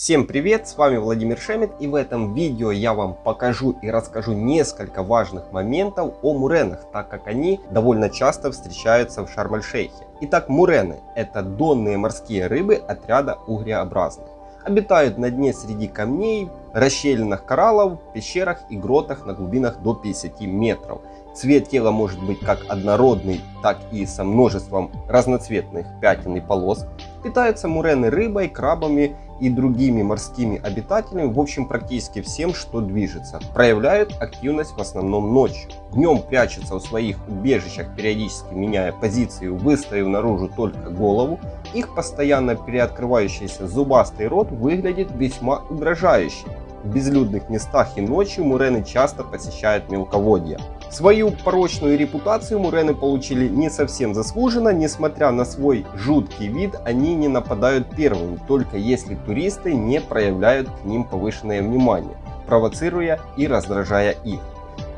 Всем привет, с вами Владимир Шемет и в этом видео я вам покажу и расскажу несколько важных моментов о муренах, так как они довольно часто встречаются в Шарм-эль-Шейхе. Итак, мурены это донные морские рыбы отряда угреобразных. Обитают на дне среди камней, расщелинах кораллов, пещерах и гротах на глубинах до 50 метров. Цвет тела может быть как однородный, так и со множеством разноцветных пятен и полос. Питаются мурены рыбой, крабами и другими морскими обитателями, в общем практически всем, что движется. Проявляют активность в основном ночью. Днем прячутся в своих убежищах, периодически меняя позицию, выставив наружу только голову. Их постоянно переоткрывающийся зубастый рот выглядит весьма угрожающе. В безлюдных местах и ночью мурены часто посещают мелководье. Свою порочную репутацию мурены получили не совсем заслуженно, несмотря на свой жуткий вид, они не нападают первыми, только если туристы не проявляют к ним повышенное внимание, провоцируя и раздражая их.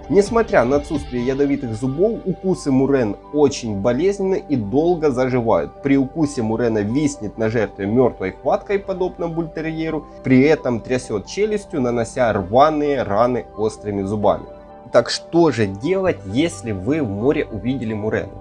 Несмотря на отсутствие ядовитых зубов, укусы мурен очень болезненны и долго заживают. При укусе мурена виснет на жертве мертвой хваткой, подобно бультерьеру, при этом трясет челюстью, нанося рваные раны острыми зубами. Так что же делать, если вы в море увидели мурену?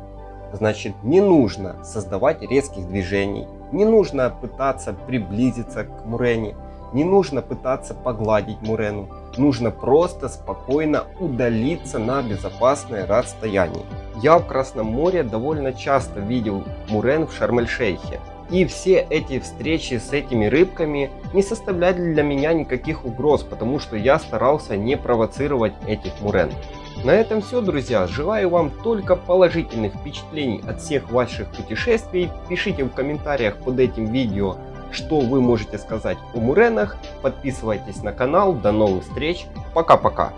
Значит, не нужно создавать резких движений, не нужно пытаться приблизиться к мурене, не нужно пытаться погладить мурену. Нужно просто спокойно удалиться на безопасное расстояние. Я в Красном море довольно часто видел мурен в Шарм-эль-Шейхе. И все эти встречи с этими рыбками не составляли для меня никаких угроз, потому что я старался не провоцировать этих мурен. На этом все, друзья. Желаю вам только положительных впечатлений от всех ваших путешествий. Пишите в комментариях под этим видео, что вы можете сказать о муренах. Подписывайтесь на канал. До новых встреч. Пока-пока.